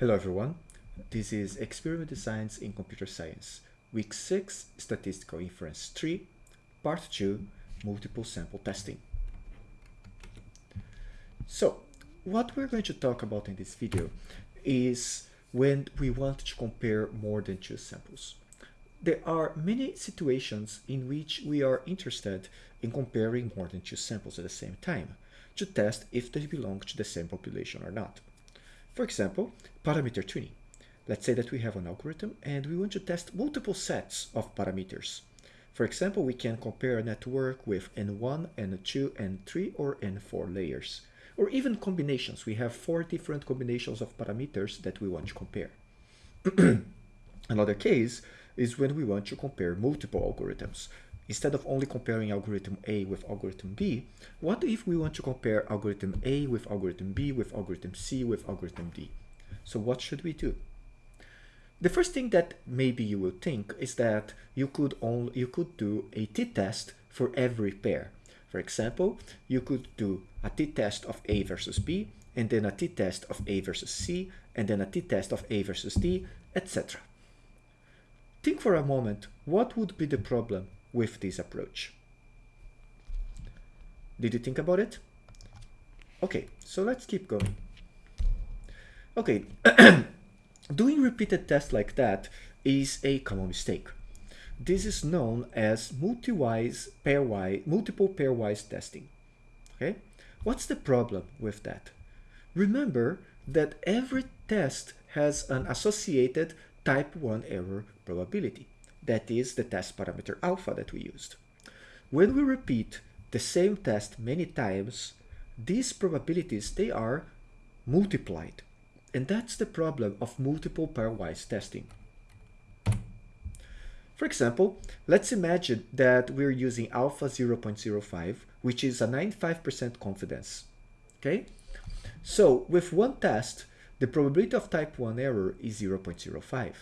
Hello everyone, this is Experiment Designs in Computer Science, Week 6, Statistical Inference 3, Part 2, Multiple Sample Testing. So, what we're going to talk about in this video is when we want to compare more than two samples. There are many situations in which we are interested in comparing more than two samples at the same time to test if they belong to the same population or not. For example, parameter tuning. Let's say that we have an algorithm and we want to test multiple sets of parameters. For example, we can compare a network with N1, N2, N3, or N4 layers. Or even combinations. We have four different combinations of parameters that we want to compare. Another case is when we want to compare multiple algorithms. Instead of only comparing algorithm A with algorithm B, what if we want to compare algorithm A with algorithm B with algorithm C with algorithm D? So what should we do? The first thing that maybe you will think is that you could only you could do a t-test for every pair. For example, you could do a t-test of A versus B, and then a t-test of A versus C, and then a t-test of A versus D, etc. Think for a moment, what would be the problem with this approach. Did you think about it? Okay, so let's keep going. Okay, doing repeated tests like that is a common mistake. This is known as multi-wise, pairwise, multiple pairwise testing. Okay, what's the problem with that? Remember that every test has an associated type 1 error probability that is the test parameter alpha that we used. When we repeat the same test many times, these probabilities, they are multiplied. And that's the problem of multiple pairwise testing. For example, let's imagine that we're using alpha 0.05, which is a 95% confidence. Okay? So with one test, the probability of type 1 error is 0.05.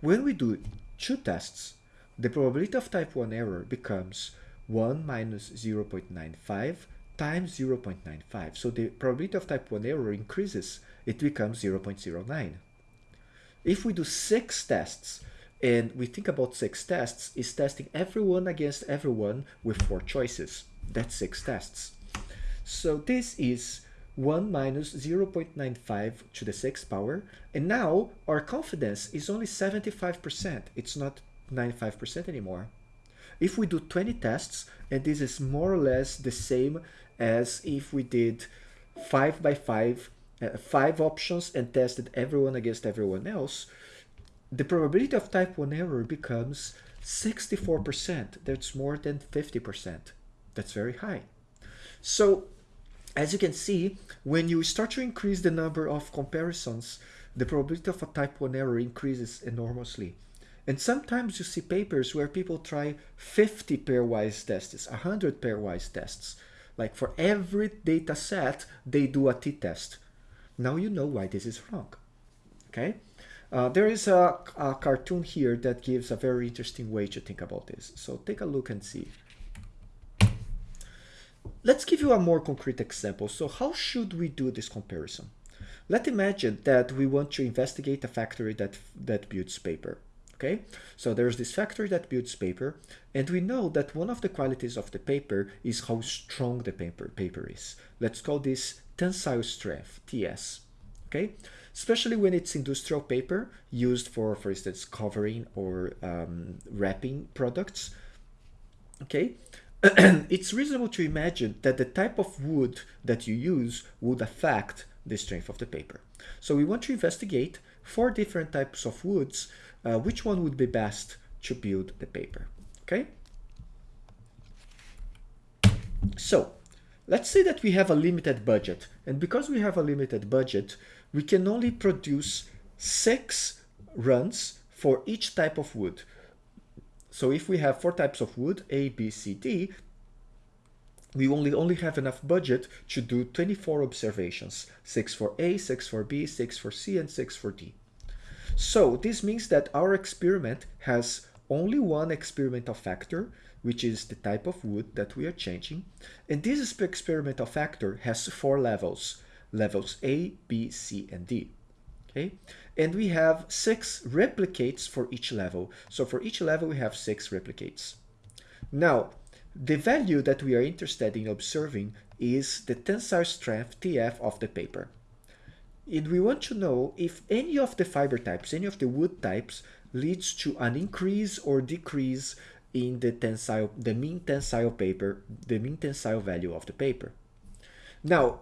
When we do two tests, the probability of type 1 error becomes 1 minus 0.95 times 0.95. So the probability of type 1 error increases. It becomes 0.09. If we do six tests, and we think about six tests, is testing everyone against everyone with four choices. That's six tests. So this is 1 minus 0.95 to the 6th power. And now our confidence is only 75%. It's not 95% anymore. If we do 20 tests, and this is more or less the same as if we did 5 by 5, uh, 5 options and tested everyone against everyone else, the probability of type 1 error becomes 64%. That's more than 50%. That's very high. So as you can see, when you start to increase the number of comparisons, the probability of a type 1 error increases enormously. And sometimes you see papers where people try 50 pairwise tests, 100 pairwise tests. Like for every data set, they do a t-test. Now you know why this is wrong. Okay? Uh, there is a, a cartoon here that gives a very interesting way to think about this. So take a look and see. Let's give you a more concrete example. So how should we do this comparison? Let's imagine that we want to investigate a factory that, that builds paper. Okay, so there's this factory that builds paper, and we know that one of the qualities of the paper is how strong the paper, paper is. Let's call this tensile strength, TS. Okay, especially when it's industrial paper used for, for instance, covering or um, wrapping products. Okay, it's reasonable to imagine that the type of wood that you use would affect the strength of the paper. So we want to investigate four different types of woods, uh, which one would be best to build the paper, okay? So let's say that we have a limited budget, and because we have a limited budget, we can only produce six runs for each type of wood. So if we have four types of wood, A, B, C, D, we only, only have enough budget to do 24 observations, 6 for A, 6 for B, 6 for C, and 6 for D. So this means that our experiment has only one experimental factor, which is the type of wood that we are changing. And this experimental factor has four levels, levels A, B, C, and D. Okay, and we have six replicates for each level. So for each level, we have six replicates. Now, the value that we are interested in observing is the tensile strength TF of the paper. And we want to know if any of the fiber types, any of the wood types leads to an increase or decrease in the tensile, the mean tensile paper, the mean tensile value of the paper. Now,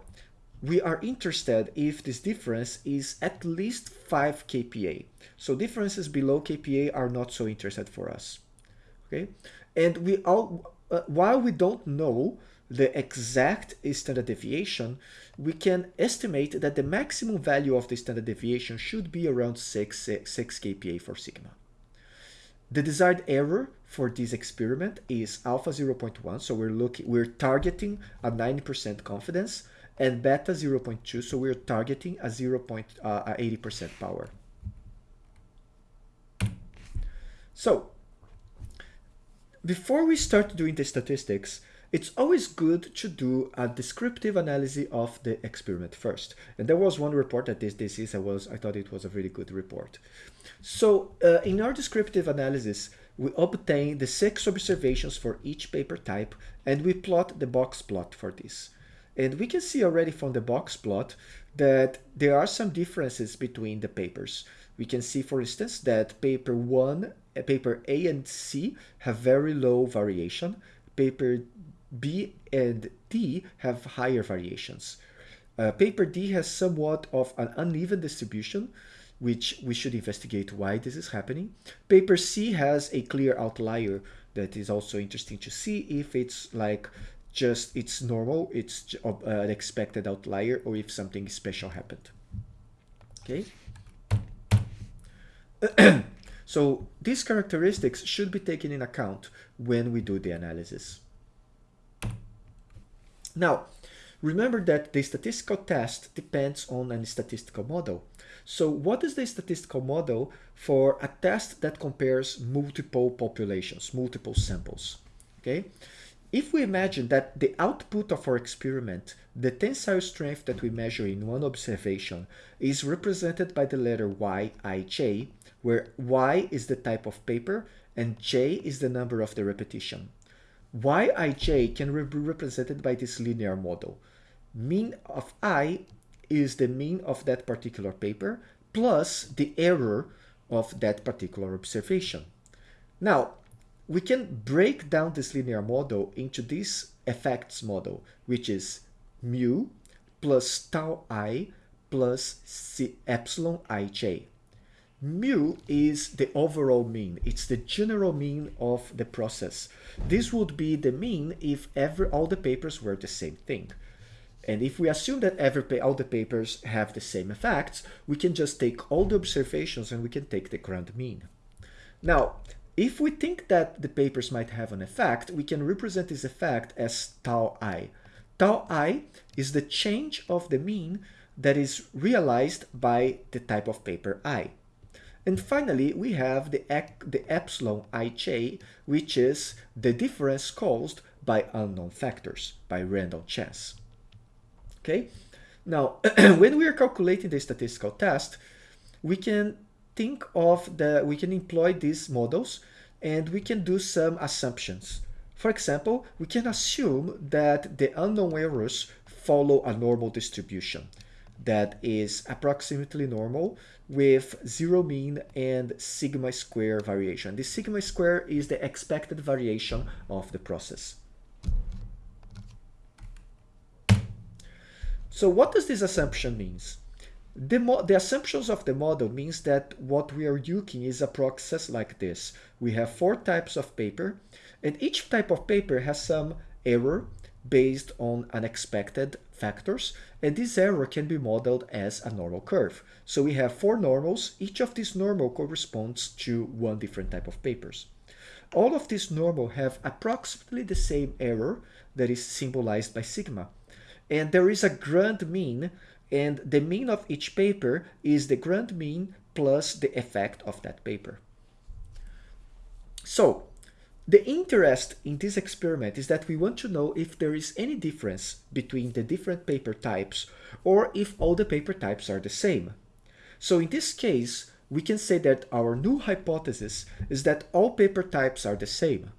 we are interested if this difference is at least 5 kPa. So differences below kPa are not so interested for us. Okay, and we all uh, while we don't know the exact standard deviation, we can estimate that the maximum value of the standard deviation should be around 6, 6, 6 kPa for sigma. The desired error for this experiment is alpha 0.1, so we're looking, we're targeting a 90% confidence, and beta 0.2, so we're targeting a 0.80% uh, power. So, before we start doing the statistics, it's always good to do a descriptive analysis of the experiment first. And there was one report that this disease I was I thought it was a really good report. So uh, in our descriptive analysis, we obtain the six observations for each paper type and we plot the box plot for this. And we can see already from the box plot that there are some differences between the papers. We can see, for instance, that paper 1, uh, paper A and C have very low variation. Paper B and D have higher variations. Uh, paper D has somewhat of an uneven distribution, which we should investigate why this is happening. Paper C has a clear outlier that is also interesting to see if it's like just it's normal, it's uh, an expected outlier, or if something special happened. Okay. so these characteristics should be taken in account when we do the analysis. Now, remember that the statistical test depends on a statistical model. So what is the statistical model for a test that compares multiple populations, multiple samples? Okay. If we imagine that the output of our experiment, the tensile strength that we measure in one observation, is represented by the letter Yij, where Y is the type of paper and J is the number of the repetition. Yij can be represented by this linear model. Mean of i is the mean of that particular paper plus the error of that particular observation. Now, we can break down this linear model into this effects model, which is mu plus tau i plus c epsilon ij mu is the overall mean. It's the general mean of the process. This would be the mean if every all the papers were the same thing. And if we assume that every all the papers have the same effects, we can just take all the observations and we can take the grand mean. Now, if we think that the papers might have an effect, we can represent this effect as tau i. Tau i is the change of the mean that is realized by the type of paper i. And finally, we have the, the epsilon ij, which is the difference caused by unknown factors, by random chance. Okay, now when we are calculating the statistical test, we can think of the, we can employ these models and we can do some assumptions. For example, we can assume that the unknown errors follow a normal distribution that is approximately normal with zero mean and sigma square variation. The sigma square is the expected variation of the process. So what does this assumption means? The, the assumptions of the model means that what we are using is a process like this. We have four types of paper and each type of paper has some error based on unexpected factors, and this error can be modeled as a normal curve. So we have four normals. Each of these normal corresponds to one different type of papers. All of these normal have approximately the same error that is symbolized by sigma. And there is a grand mean, and the mean of each paper is the grand mean plus the effect of that paper. So the interest in this experiment is that we want to know if there is any difference between the different paper types or if all the paper types are the same. So in this case, we can say that our new hypothesis is that all paper types are the same.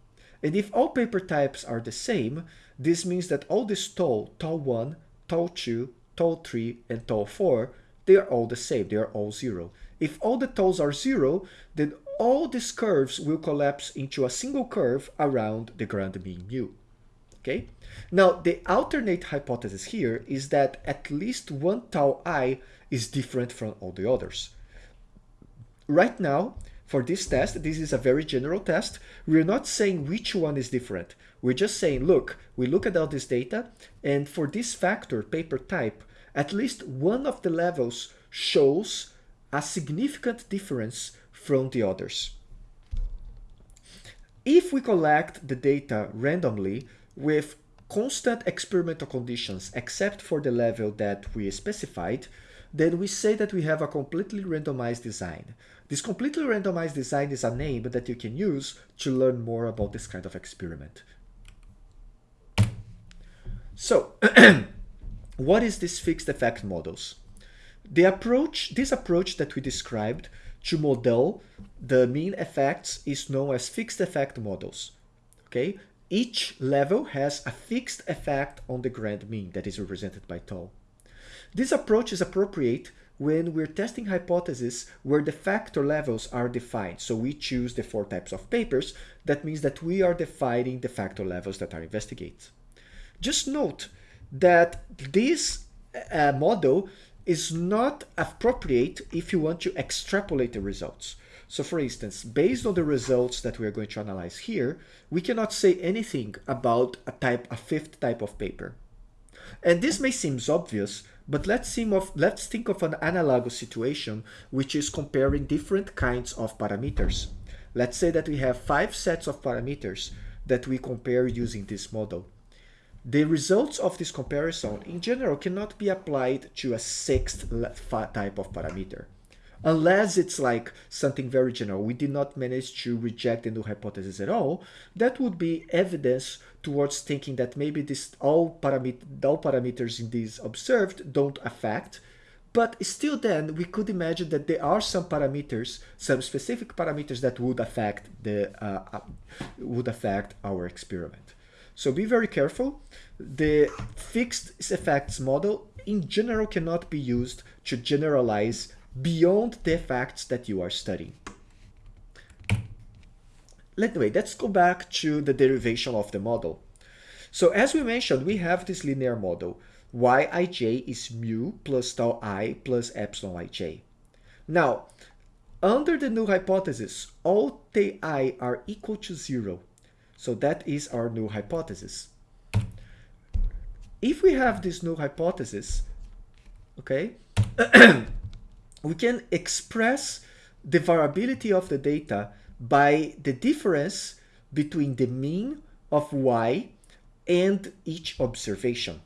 And if all paper types are the same, this means that all this tau, tau 1, tau 3, and tau 4, they are all the same, they are all zero. If all the taus are zero, then all these curves will collapse into a single curve around the grand mean mu. Okay? Now, the alternate hypothesis here is that at least one tau i is different from all the others. Right now, for this test, this is a very general test, we're not saying which one is different. We're just saying, look, we look at all this data, and for this factor, paper type, at least one of the levels shows a significant difference from the others. If we collect the data randomly with constant experimental conditions except for the level that we specified, then we say that we have a completely randomized design. This completely randomized design is a name that you can use to learn more about this kind of experiment. So, what is this fixed effect models? The approach, this approach that we described to model the mean effects is known as fixed effect models. Okay, each level has a fixed effect on the grand mean that is represented by tau. This approach is appropriate when we're testing hypotheses where the factor levels are defined. So we choose the four types of papers. That means that we are defining the factor levels that are investigated. Just note that this uh, model is not appropriate if you want to extrapolate the results. So for instance, based on the results that we are going to analyze here, we cannot say anything about a type, a fifth type of paper. And this may seem obvious, but let's, of, let's think of an analogous situation, which is comparing different kinds of parameters. Let's say that we have five sets of parameters that we compare using this model. The results of this comparison in general cannot be applied to a sixth type of parameter. Unless it's like something very general, we did not manage to reject the null hypothesis at all, that would be evidence towards thinking that maybe this all, paramet all parameters in these observed don't affect, but still then we could imagine that there are some parameters, some specific parameters that would affect the uh, would affect our experiment. So be very careful. The fixed effects model in general cannot be used to generalize beyond the effects that you are studying. Anyway, let's go back to the derivation of the model. So as we mentioned, we have this linear model. Yij is mu plus tau i plus epsilon ij. Now, under the null hypothesis, all ti are equal to zero. So that is our null hypothesis. If we have this null hypothesis, okay, we can express the variability of the data by the difference between the mean of y and each observation.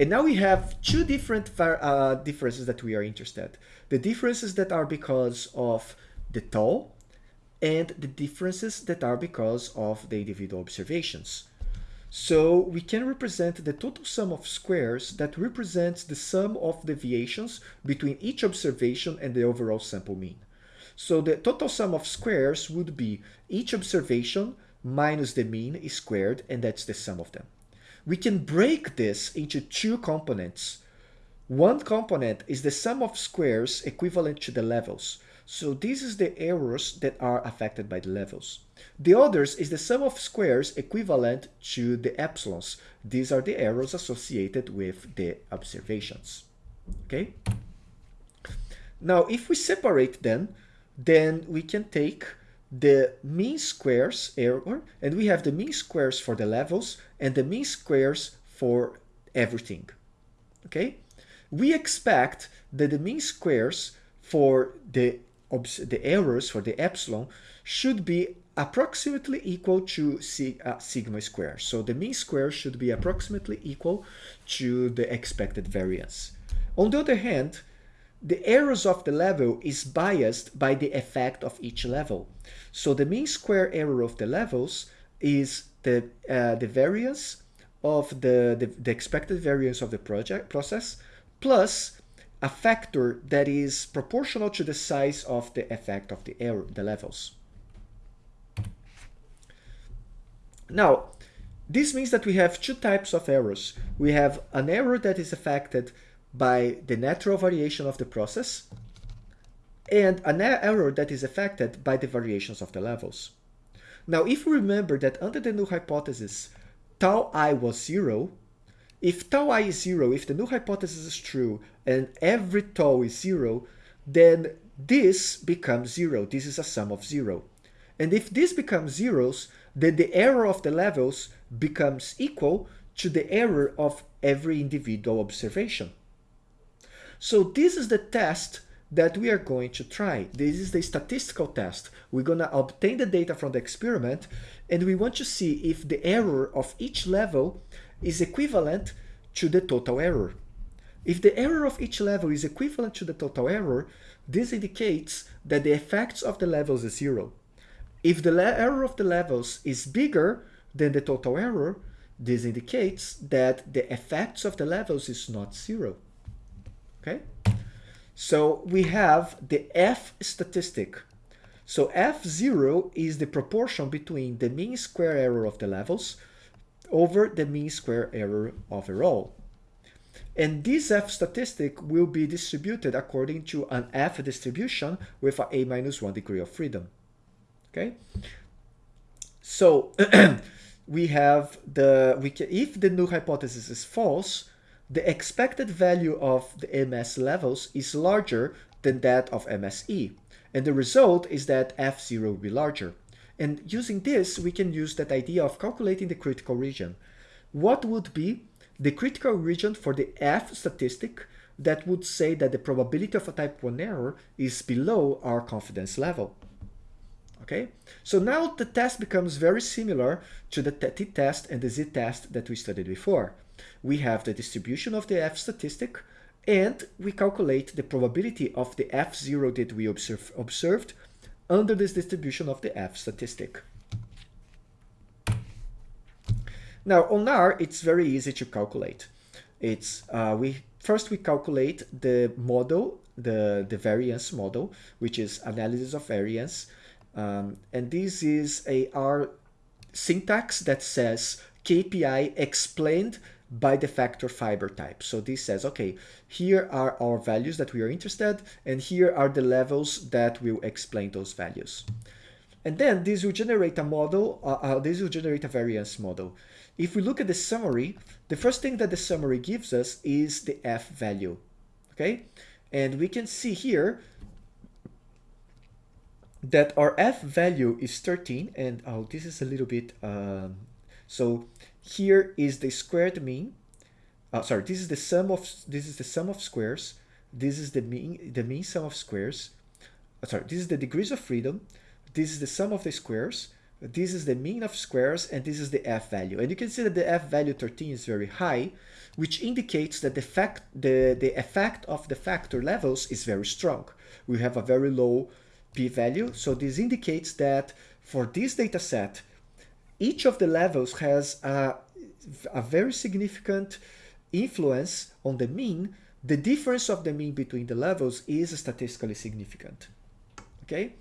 And now we have two different uh, differences that we are interested. The differences that are because of the tau and the differences that are because of the individual observations. So we can represent the total sum of squares that represents the sum of deviations between each observation and the overall sample mean. So the total sum of squares would be each observation minus the mean is squared, and that's the sum of them. We can break this into two components. One component is the sum of squares equivalent to the levels. So this is the errors that are affected by the levels. The others is the sum of squares equivalent to the epsilons. These are the errors associated with the observations. Okay? Now, if we separate them, then we can take the mean squares error, and we have the mean squares for the levels and the mean squares for everything. Okay? We expect that the mean squares for the the errors for the epsilon should be approximately equal to uh, sigma square. So the mean square should be approximately equal to the expected variance. On the other hand, the errors of the level is biased by the effect of each level. So the mean square error of the levels is the, uh, the variance of the, the, the expected variance of the project process plus a factor that is proportional to the size of the effect of the error, the levels. Now, this means that we have two types of errors. We have an error that is affected by the natural variation of the process and an error that is affected by the variations of the levels. Now, if we remember that under the null hypothesis, tau i was zero, if tau i is zero, if the null hypothesis is true and every tau is zero, then this becomes zero. This is a sum of zero. And if this becomes zeros, then the error of the levels becomes equal to the error of every individual observation. So this is the test that we are going to try. This is the statistical test. We're going to obtain the data from the experiment and we want to see if the error of each level is equivalent to the total error. If the error of each level is equivalent to the total error, this indicates that the effects of the levels is zero. If the error of the levels is bigger than the total error, this indicates that the effects of the levels is not zero. Okay? So we have the F statistic. So F0 is the proportion between the mean square error of the levels over the mean square error overall. And this F statistic will be distributed according to an F distribution with a A minus 1 degree of freedom. Okay? So we have the, we can, if the null hypothesis is false, the expected value of the MS levels is larger than that of MSE. And the result is that F0 will be larger. And using this, we can use that idea of calculating the critical region. What would be the critical region for the F statistic that would say that the probability of a type 1 error is below our confidence level? Okay, so now the test becomes very similar to the t-test and the z-test that we studied before we have the distribution of the F statistic, and we calculate the probability of the F0 that we observe, observed under this distribution of the F statistic. Now on R, it's very easy to calculate. It's uh, we first we calculate the model, the the variance model, which is analysis of variance, um, and this is a R syntax that says KPI explained by the factor fiber type. So this says, okay, here are our values that we are interested, and here are the levels that will explain those values. And then this will generate a model, uh, uh, this will generate a variance model. If we look at the summary, the first thing that the summary gives us is the F value, okay? And we can see here that our F value is 13, and oh, this is a little bit, um, so here is the squared mean. Uh, sorry, this is the sum of this is the sum of squares. This is the mean the mean sum of squares. Uh, sorry, this is the degrees of freedom. This is the sum of the squares. This is the mean of squares, and this is the f value. And you can see that the f value 13 is very high, which indicates that the fact the the effect of the factor levels is very strong. We have a very low p-value, so this indicates that for this data set, each of the levels has a, a very significant influence on the mean. The difference of the mean between the levels is statistically significant. Okay?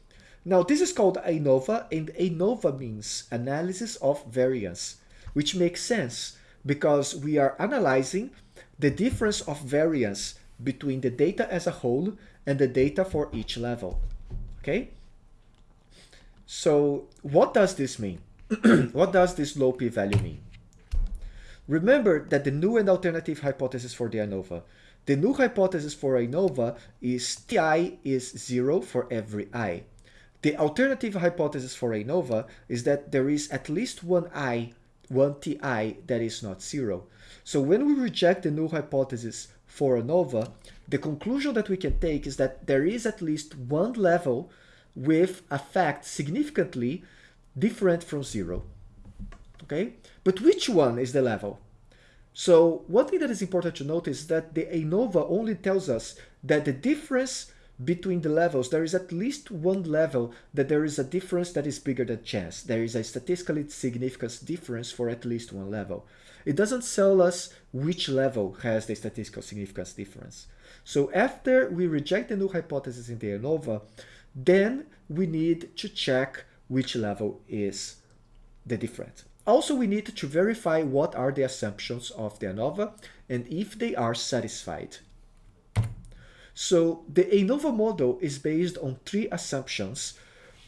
Now this is called ANOVA and ANOVA means analysis of variance, which makes sense because we are analyzing the difference of variance between the data as a whole and the data for each level. Okay? So what does this mean? what does this low p-value mean? Remember that the null and alternative hypothesis for the ANOVA. The null hypothesis for ANOVA is Ti is 0 for every i. The alternative hypothesis for ANOVA is that there is at least one i, one Ti that is not 0. So when we reject the null hypothesis for ANOVA, the conclusion that we can take is that there is at least one level with a fact significantly different from zero. Okay, but which one is the level? So one thing that is important to notice is that the ANOVA only tells us that the difference between the levels, there is at least one level that there is a difference that is bigger than chance. There is a statistically significant difference for at least one level. It doesn't tell us which level has the statistical significance difference. So after we reject the null hypothesis in the ANOVA, then we need to check which level is the difference. Also, we need to verify what are the assumptions of the ANOVA and if they are satisfied. So the ANOVA model is based on three assumptions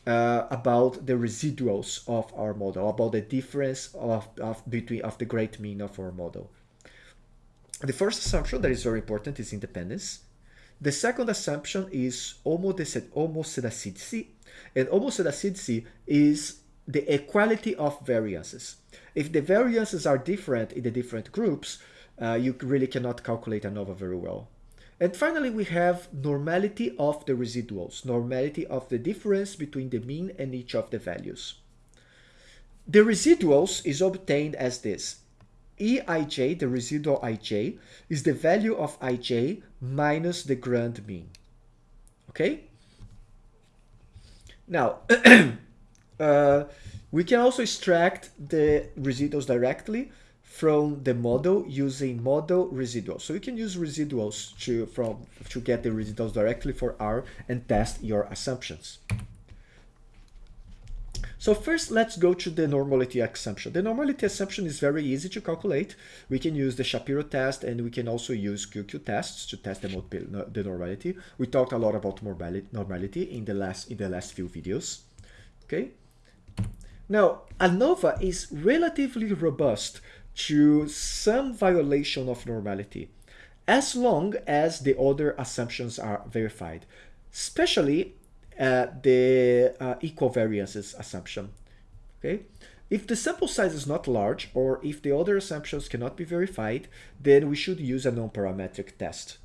uh, about the residuals of our model, about the difference of, of between of the great mean of our model. The first assumption that is very important is independence. The second assumption is homoscedasticity, and homoscedasticity is the equality of variances. If the variances are different in the different groups, uh, you really cannot calculate ANOVA very well. And finally, we have normality of the residuals, normality of the difference between the mean and each of the values. The residuals is obtained as this. Eij, the residual ij, is the value of ij minus the grand mean. Okay? Now, uh, we can also extract the residuals directly from the model using model residuals. So you can use residuals to, from, to get the residuals directly for R and test your assumptions. So first, let's go to the normality assumption. The normality assumption is very easy to calculate. We can use the Shapiro test and we can also use QQ tests to test the, the normality. We talked a lot about normality in the last in the last few videos. Okay. Now, ANOVA is relatively robust to some violation of normality as long as the other assumptions are verified, especially the uh, equal variances assumption. Okay, if the sample size is not large or if the other assumptions cannot be verified, then we should use a non-parametric test.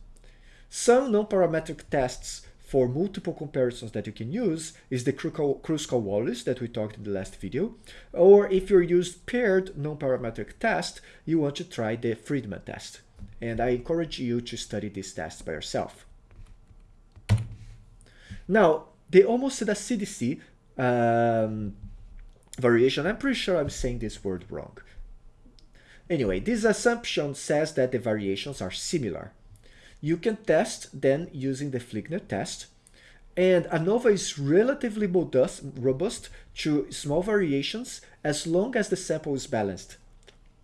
Some non-parametric tests for multiple comparisons that you can use is the Kruskal-Wallis that we talked in the last video. Or if you use paired non-parametric test, you want to try the Friedman test. And I encourage you to study this test by yourself. Now, the homoscedasticity um, variation, I'm pretty sure I'm saying this word wrong. Anyway, this assumption says that the variations are similar. You can test then using the Fligner test. And ANOVA is relatively robust to small variations as long as the sample is balanced.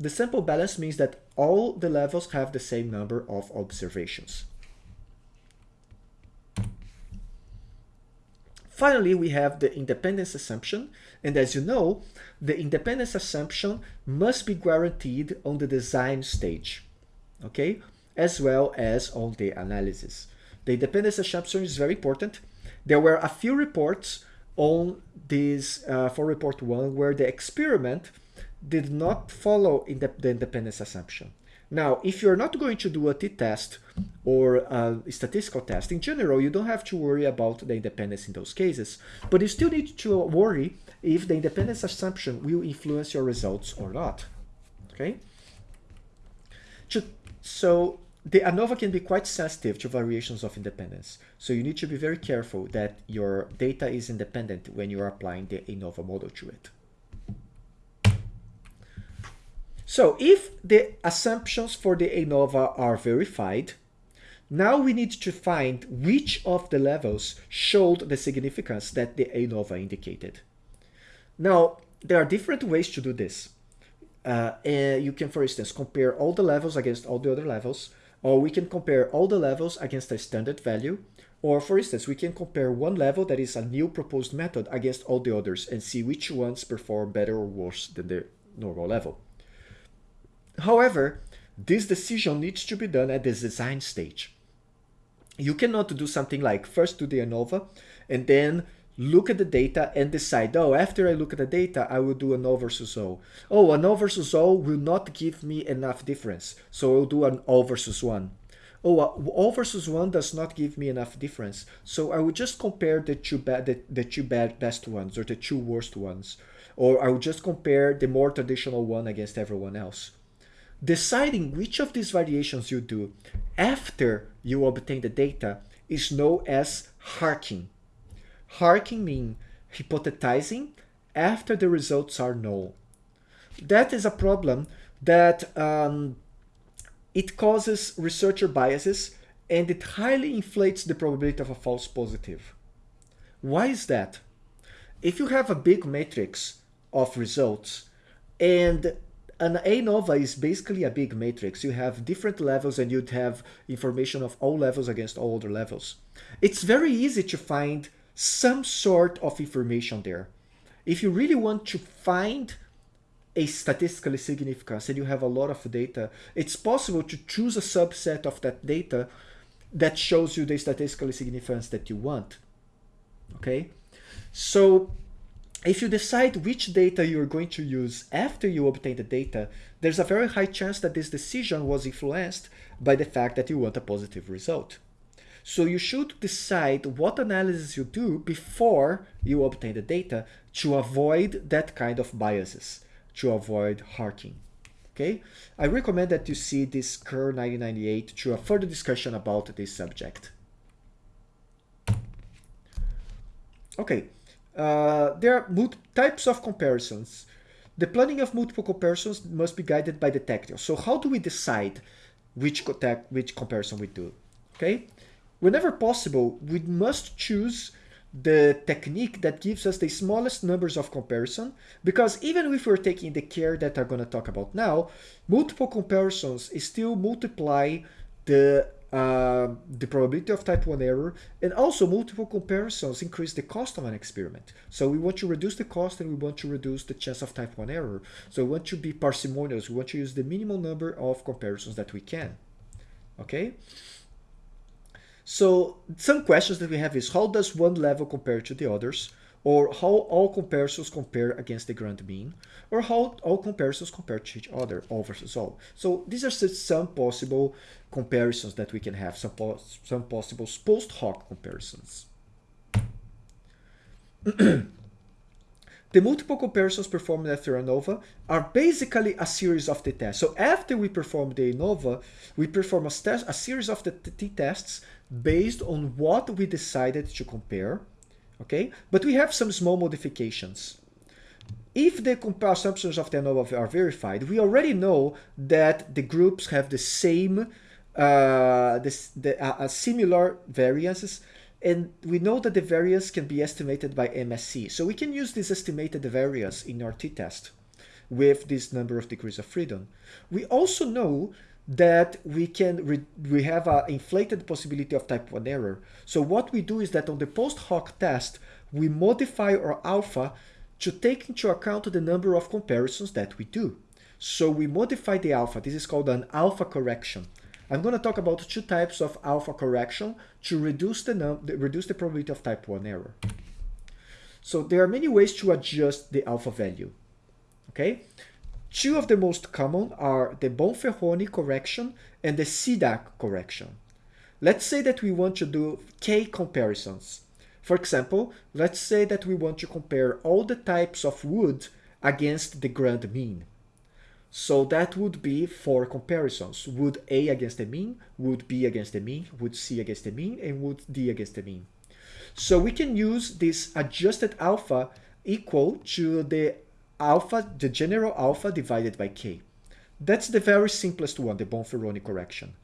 The sample balance means that all the levels have the same number of observations. Finally, we have the independence assumption. And as you know, the independence assumption must be guaranteed on the design stage. Okay, as well as on the analysis. The independence assumption is very important. There were a few reports on this uh, for report one where the experiment did not follow in the, the independence assumption. Now, if you're not going to do a t-test or a statistical test, in general, you don't have to worry about the independence in those cases, but you still need to worry if the independence assumption will influence your results or not, okay? So the ANOVA can be quite sensitive to variations of independence. So you need to be very careful that your data is independent when you are applying the ANOVA model to it. So if the assumptions for the ANOVA are verified, now we need to find which of the levels showed the significance that the ANOVA indicated. Now, there are different ways to do this. Uh, you can, for instance, compare all the levels against all the other levels, or we can compare all the levels against a standard value, or for instance, we can compare one level that is a new proposed method against all the others and see which ones perform better or worse than the normal level. However, this decision needs to be done at the design stage. You cannot do something like first do the ANOVA and then look at the data and decide, oh, after I look at the data, I will do an O versus O. Oh, an O versus O will not give me enough difference, so I'll do an O versus 1. Oh, uh, O versus 1 does not give me enough difference, so I will just compare the two, the, the two bad best ones or the two worst ones. Or I will just compare the more traditional one against everyone else. Deciding which of these variations you do after you obtain the data is known as HARKing. HARKing means hypothesizing after the results are known. That is a problem that um, it causes researcher biases and it highly inflates the probability of a false positive. Why is that? If you have a big matrix of results and an ANOVA is basically a big matrix. You have different levels and you'd have information of all levels against all other levels. It's very easy to find some sort of information there. If you really want to find a statistically significance and you have a lot of data, it's possible to choose a subset of that data that shows you the statistically significance that you want. Okay, so if you decide which data you're going to use after you obtain the data, there's a very high chance that this decision was influenced by the fact that you want a positive result. So you should decide what analysis you do before you obtain the data to avoid that kind of biases, to avoid HARKing. Okay, I recommend that you see this Kerr 1998 to a further discussion about this subject. Okay, uh, there are types of comparisons. The planning of multiple comparisons must be guided by the tactile. So how do we decide which, which comparison we do? Okay, whenever possible, we must choose the technique that gives us the smallest numbers of comparison because even if we're taking the care that I'm going to talk about now, multiple comparisons is still multiply the uh, the probability of type 1 error, and also multiple comparisons increase the cost of an experiment. So we want to reduce the cost and we want to reduce the chance of type 1 error. So we want to be parsimonious. We want to use the minimal number of comparisons that we can. Okay? So some questions that we have is how does one level compare to the others? Or how all comparisons compare against the grand mean? Or how all comparisons compare to each other, all versus all. So these are some possible comparisons that we can have, some, some possible post hoc comparisons. the multiple comparisons performed after ANOVA are basically a series of the tests. So after we perform the ANOVA, we perform a, a series of the t-tests based on what we decided to compare, okay? But we have some small modifications. If the assumptions of the ANOVA are verified, we already know that the groups have the same uh, this, the, uh, similar variances and we know that the variance can be estimated by MSE. So we can use this estimated variance in our t-test with this number of degrees of freedom. We also know that we can we have an inflated possibility of type 1 error. So what we do is that on the post hoc test, we modify our alpha to take into account the number of comparisons that we do. So we modify the alpha. This is called an alpha correction. I'm going to talk about two types of alpha correction to reduce the, reduce the probability of type 1 error. So there are many ways to adjust the alpha value. Okay, Two of the most common are the Bonferroni correction and the Šidák correction. Let's say that we want to do k comparisons. For example, let's say that we want to compare all the types of wood against the grand mean. So that would be four comparisons. Would A against the mean, would B against the mean, would C against the mean, and would D against the mean. So we can use this adjusted alpha equal to the alpha, the general alpha divided by k. That's the very simplest one, the Bonferroni correction.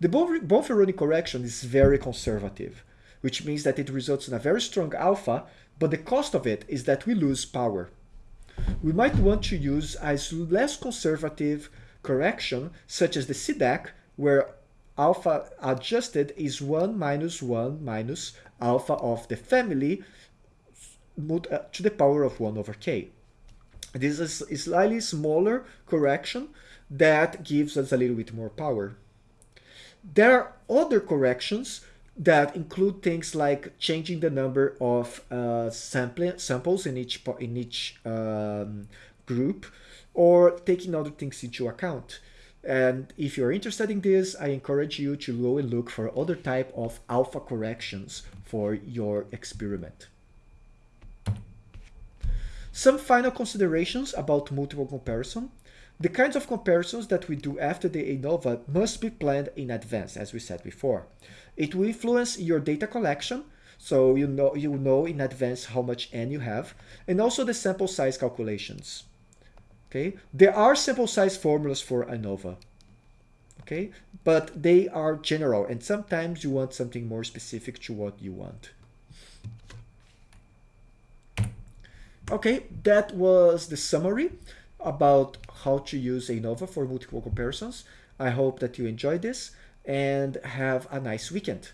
The Bonferroni correction is very conservative, which means that it results in a very strong alpha, but the cost of it is that we lose power we might want to use a less conservative correction, such as the Šidák, where alpha adjusted is 1 minus 1 minus alpha of the family uh, to the power of 1 over k. This is a slightly smaller correction that gives us a little bit more power. There are other corrections that include things like changing the number of uh, sample, samples in each in each um, group or taking other things into account. And if you're interested in this, I encourage you to go and look for other type of alpha corrections for your experiment. Some final considerations about multiple comparison. The kinds of comparisons that we do after the ANOVA must be planned in advance, as we said before. It will influence your data collection, so you know you know in advance how much n you have, and also the sample size calculations. Okay, there are sample size formulas for ANOVA. okay? But they are general, and sometimes you want something more specific to what you want. Okay, that was the summary about how to use ANOVA for multiple comparisons. I hope that you enjoyed this and have a nice weekend.